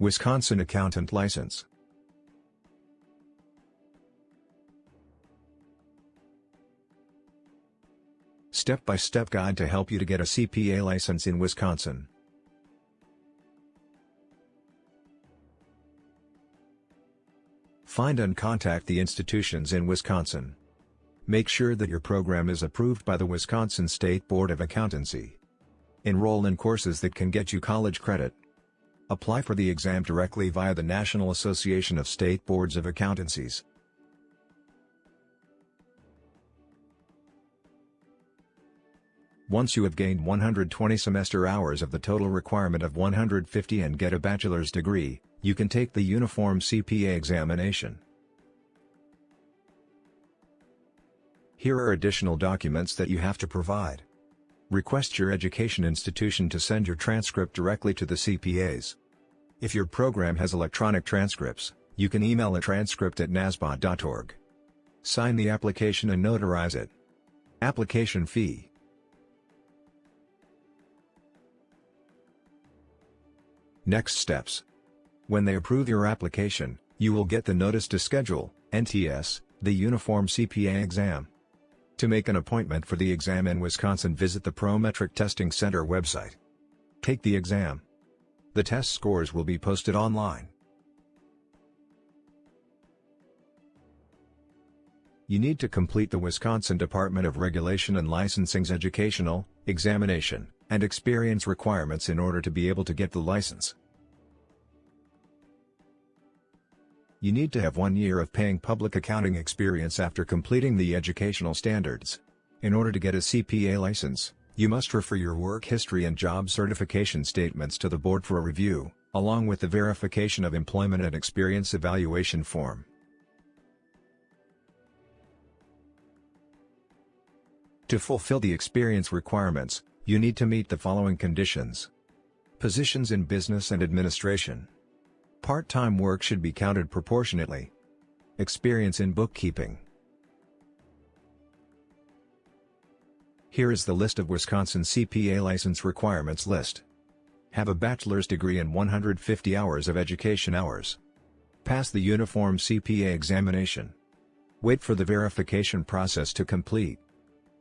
Wisconsin Accountant License Step-by-step guide to help you to get a CPA license in Wisconsin. Find and contact the institutions in Wisconsin. Make sure that your program is approved by the Wisconsin State Board of Accountancy. Enroll in courses that can get you college credit. Apply for the exam directly via the National Association of State Boards of Accountancies. Once you have gained 120 semester hours of the total requirement of 150 and get a bachelor's degree, you can take the Uniform CPA examination. Here are additional documents that you have to provide. Request your education institution to send your transcript directly to the CPAs. If your program has electronic transcripts, you can email a transcript at nasba.org. Sign the application and notarize it. Application fee Next steps. When they approve your application, you will get the Notice to Schedule, NTS, the Uniform CPA exam. To make an appointment for the exam in Wisconsin visit the Prometric Testing Center website. Take the exam. The test scores will be posted online. You need to complete the Wisconsin Department of Regulation and Licensing's educational, examination, and experience requirements in order to be able to get the license. You need to have one year of paying public accounting experience after completing the educational standards. In order to get a CPA license, you must refer your work history and job certification statements to the board for a review, along with the verification of employment and experience evaluation form. To fulfill the experience requirements, you need to meet the following conditions. Positions in business and administration. Part-time work should be counted proportionately. Experience in bookkeeping. Here is the list of Wisconsin CPA license requirements list. Have a bachelor's degree and 150 hours of education hours. Pass the uniform CPA examination. Wait for the verification process to complete.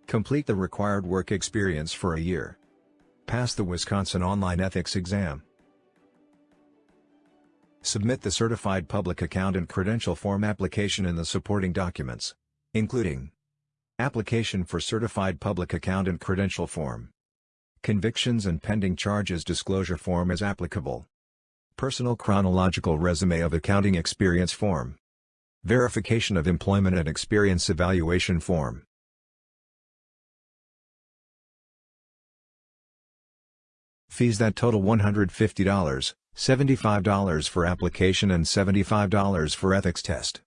Complete the required work experience for a year. Pass the Wisconsin Online Ethics exam. Submit the Certified Public Accountant Credential Form application and the supporting documents, including Application for Certified Public Accountant Credential Form Convictions and Pending Charges Disclosure Form as applicable Personal Chronological Resume of Accounting Experience Form Verification of Employment and Experience Evaluation Form Fees that total $150. $75 for application and $75 for ethics test.